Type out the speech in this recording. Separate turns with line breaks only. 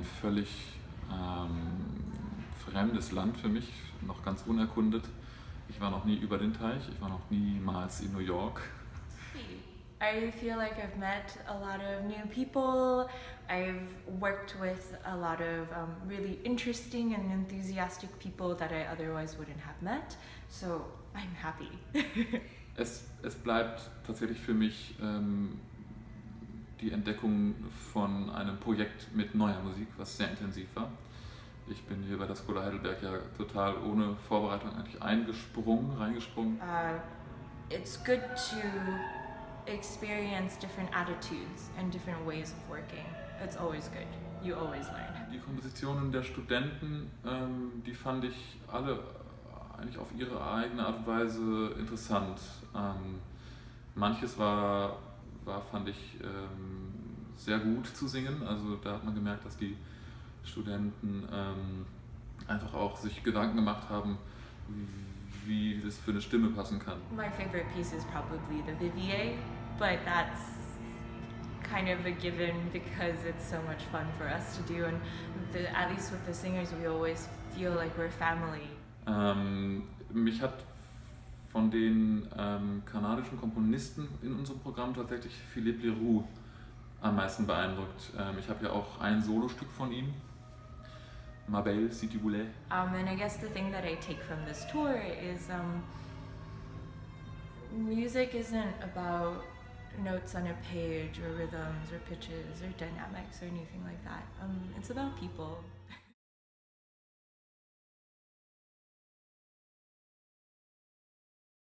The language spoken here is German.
ein völlig ähm, fremdes Land für mich, noch ganz unerkundet. Ich war noch nie über den Teich, ich war noch niemals in New York.
I feel like I've met a lot of new people. I've worked with a lot of um, really interesting and enthusiastic people that I otherwise wouldn't have met. So I'm happy.
es, es bleibt tatsächlich für mich ähm, die Entdeckung von einem Projekt mit neuer Musik, was sehr intensiv war. Ich bin hier bei der Skola Heidelberg ja total ohne Vorbereitung eigentlich eingesprungen, reingesprungen.
Uh, it's good to experience different attitudes and different ways of working. It's always good. You always learn.
Die Kompositionen der Studenten, ähm, die fand ich alle eigentlich auf ihre eigene Art und Weise interessant. Ähm, manches war, war, fand ich, ähm, sehr gut zu singen. Also da hat man gemerkt, dass die Studenten ähm, einfach auch sich Gedanken gemacht haben, wie das für eine Stimme passen kann.
My favorite piece is probably the Vivier, but that's kind of a given because it's so much fun for us to do and the, at least with the singers we always feel like we're family.
Ähm, mich hat von den ähm, kanadischen Komponisten in unserem Programm tatsächlich Philippe Leroux am meisten beeindruckt. Ähm, ich habe ja auch ein Solostück von ihm, Ma Belle, si tu voulais.
Um, and I guess the thing that I take from this tour is um, music isn't about notes on a page or rhythms or pitches or dynamics or anything like that. Um, it's about people.